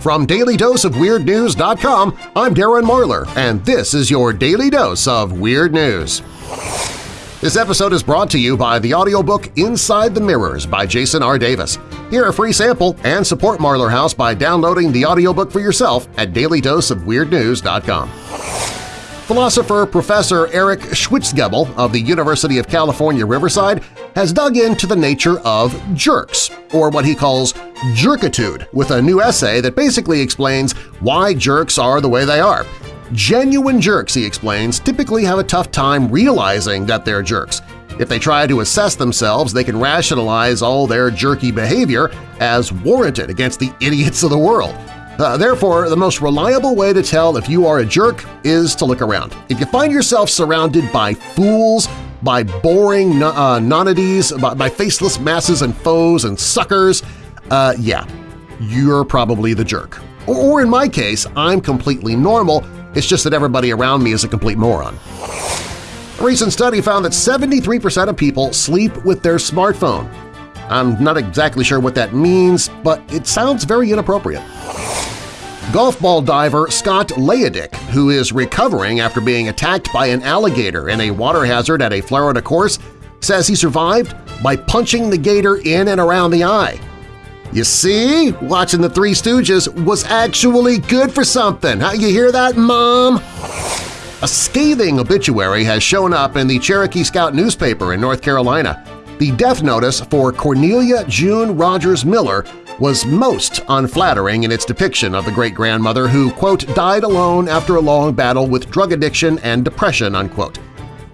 From DailyDoseOfWeirdNews.com, I'm Darren Marlar, and this is your Daily Dose of Weird News. This episode is brought to you by the audiobook Inside the Mirrors by Jason R. Davis. Hear a free sample and support Marlar House by downloading the audiobook for yourself at dailydoseofweirdnews.com. Philosopher Professor Eric Schwitzgebel of the University of California, Riverside has dug into the nature of jerks, or what he calls jerkitude, with a new essay that basically explains why jerks are the way they are. Genuine jerks, he explains, typically have a tough time realizing that they're jerks. If they try to assess themselves, they can rationalize all their jerky behavior as warranted against the idiots of the world. Uh, therefore, the most reliable way to tell if you are a jerk is to look around. If you find yourself surrounded by fools, by boring uh, nonnities, by, by, faceless masses and foes and suckers, uh, yeah, you're probably the jerk. Or, or in my case, I'm completely normal, it's just that everybody around me is a complete moron. A recent study found that 73% of people sleep with their smartphone. I'm not exactly sure what that means, but it sounds very inappropriate. Golf ball diver Scott Layadick, who is recovering after being attacked by an alligator in a water hazard at a Florida course, says he survived by punching the gator in and around the eye. You see, watching The Three Stooges was actually good for something. How you hear that, Mom? A scathing obituary has shown up in the Cherokee Scout newspaper in North Carolina. The death notice for Cornelia June Rogers Miller was most unflattering in its depiction of the great-grandmother who, quote, died alone after a long battle with drug addiction and depression, unquote.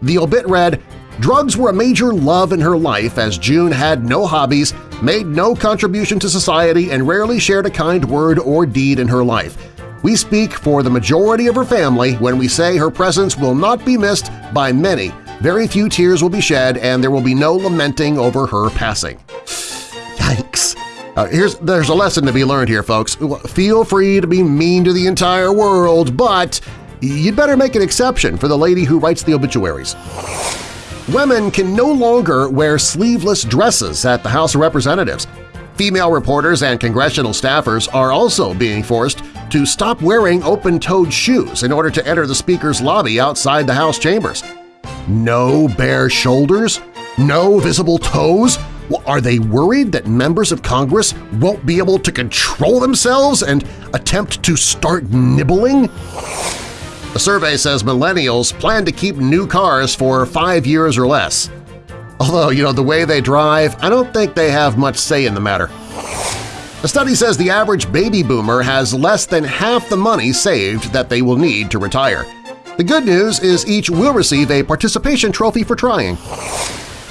The obit read, Drugs were a major love in her life as June had no hobbies, made no contribution to society, and rarely shared a kind word or deed in her life. We speak for the majority of her family when we say her presence will not be missed by many. Very few tears will be shed and there will be no lamenting over her passing. Uh, here's There's a lesson to be learned here, folks. Feel free to be mean to the entire world, but you'd better make an exception for the lady who writes the obituaries. Women can no longer wear sleeveless dresses at the House of Representatives. Female reporters and congressional staffers are also being forced to stop wearing open-toed shoes in order to enter the Speaker's lobby outside the House chambers. No bare shoulders? No visible toes? Are they worried that members of Congress won't be able to control themselves and attempt to start nibbling? The survey says millennials plan to keep new cars for five years or less. Although, you know, the way they drive, I don't think they have much say in the matter. A study says the average baby boomer has less than half the money saved that they will need to retire. The good news is each will receive a participation trophy for trying.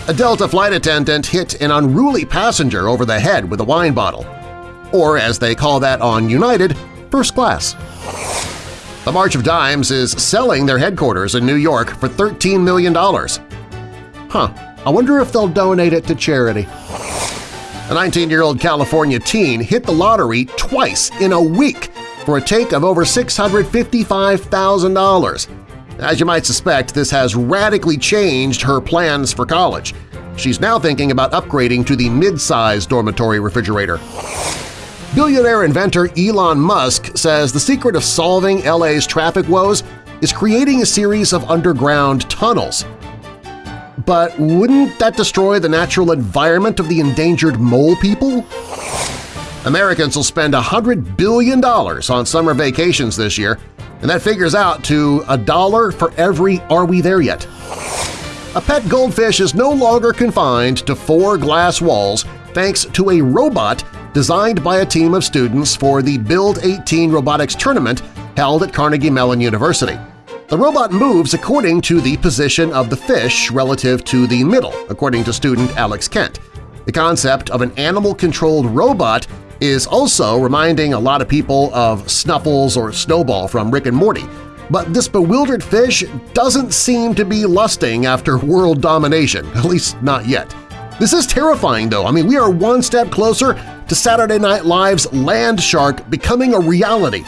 A Delta flight attendant hit an unruly passenger over the head with a wine bottle. Or, as they call that on United, first class. The March of Dimes is selling their headquarters in New York for $13 million. Huh, I wonder if they'll donate it to charity. A 19-year-old California teen hit the lottery twice in a week for a take of over $655,000. As you might suspect, this has radically changed her plans for college. She's now thinking about upgrading to the mid-size dormitory refrigerator. Billionaire inventor Elon Musk says the secret of solving LA's traffic woes is creating a series of underground tunnels. But wouldn't that destroy the natural environment of the endangered mole people? Americans will spend $100 billion on summer vacations this year, and that figures out to a dollar for every Are We There Yet? A pet goldfish is no longer confined to four glass walls thanks to a robot designed by a team of students for the Build 18 Robotics Tournament held at Carnegie Mellon University. The robot moves according to the position of the fish relative to the middle, according to student Alex Kent. The concept of an animal-controlled robot is also reminding a lot of people of Snuffles or Snowball from Rick and Morty, but this bewildered fish doesn't seem to be lusting after world domination, at least not yet. This is terrifying, though. I mean, we are one step closer to Saturday Night Live's Land Shark becoming a reality.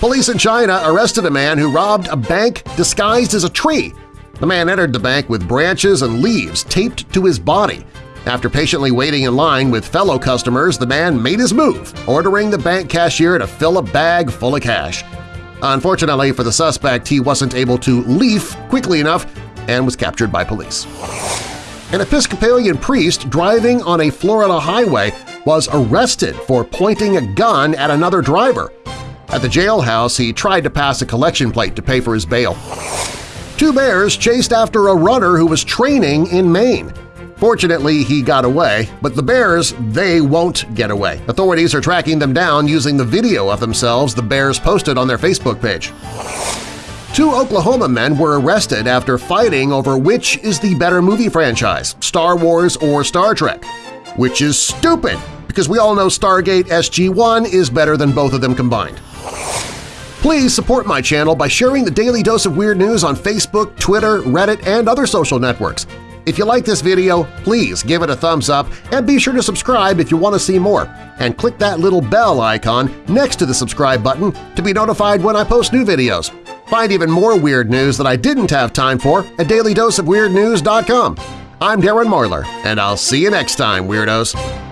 Police in China arrested a man who robbed a bank disguised as a tree. The man entered the bank with branches and leaves taped to his body. After patiently waiting in line with fellow customers, the man made his move, ordering the bank cashier to fill a bag full of cash. Unfortunately for the suspect, he wasn't able to leaf quickly enough and was captured by police. An Episcopalian priest driving on a Florida highway was arrested for pointing a gun at another driver. At the jailhouse, he tried to pass a collection plate to pay for his bail. Two bears chased after a runner who was training in Maine. Fortunately, he got away, but the bears, they won't get away. Authorities are tracking them down using the video of themselves the bears posted on their Facebook page. Two Oklahoma men were arrested after fighting over which is the better movie franchise, Star Wars or Star Trek. Which is stupid, because we all know Stargate SG-1 is better than both of them combined. Please support my channel by sharing the Daily Dose of Weird News on Facebook, Twitter, Reddit, and other social networks. If you like this video, please give it a thumbs up and be sure to subscribe if you want to see more, and click that little bell icon next to the subscribe button to be notified when I post new videos. Find even more weird news that I didn't have time for at dailydoseofweirdnews.com. I'm Darren Marlar, and I'll see you next time, Weirdos!